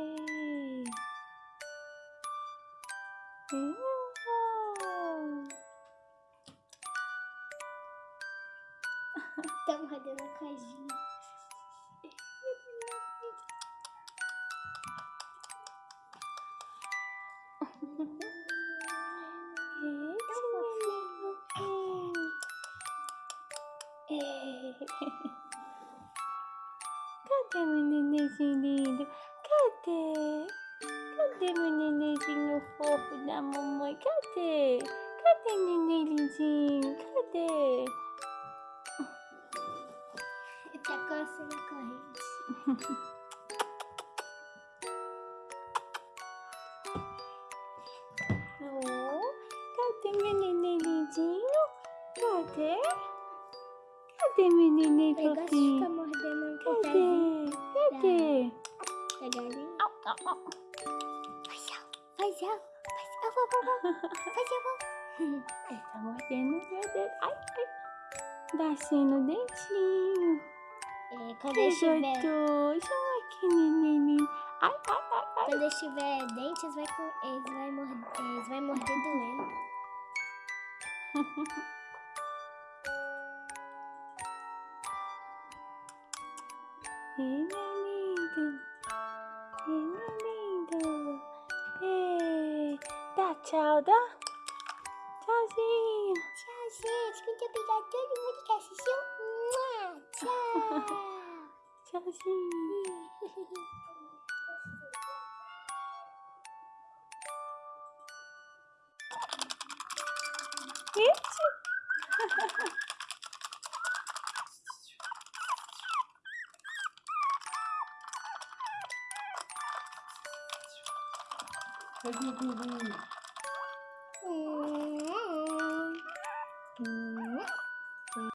Yay. Tá mordendo a. É. Cadê meu nenenzinho lindo? Cadê? Cadê meu nenenzinho fofo da mamãe? Cadê? Cadê neném lindinho? Cadê? Tá coçando a corrente. Oh, cadê meu neném lindinho? Cadê? Cadê meu neném Eu fofinho? Da galinha. Au, au, au. Faz al, faz al, faz. Ele tá mordendo o meu dedo. Ai, ai. Descendo o dentinho. É, quando Que eu tiver, gostoso. Ai, que neném. Ai, ai, ai, ai. quando eu tiver dentes, vai com, eles vai morder, eles vai morder doendo. Ele tchau, dá. Tchauzinho. Tchau, gente. Muito obrigada a todo mundo que assistiu. Mua, Tchau. Tchauzinho. Hum. Hum.